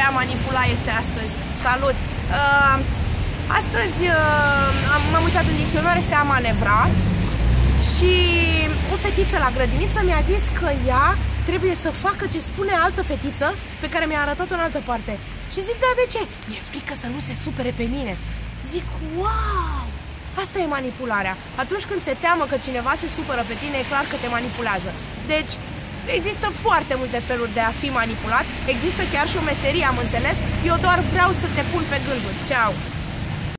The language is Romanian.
ăla este astăzi. Salut! Uh, astăzi uh, m-am uitat în dicționar, este a manevra și o fetiță la grădiniță mi-a zis că ea trebuie să facă ce spune altă fetiță pe care mi-a arătat-o în altă parte. Și zic, da, de ce? Mi-e frică să nu se supere pe mine. Zic, wow! Asta e manipularea. Atunci când se teamă că cineva se supără pe tine, e clar că te manipulează. Deci, există foarte multe feluri de a fi manipulat. Există chiar și o meserie, am înțeles. Eu doar vreau să te pun pe gânduri. Ceau!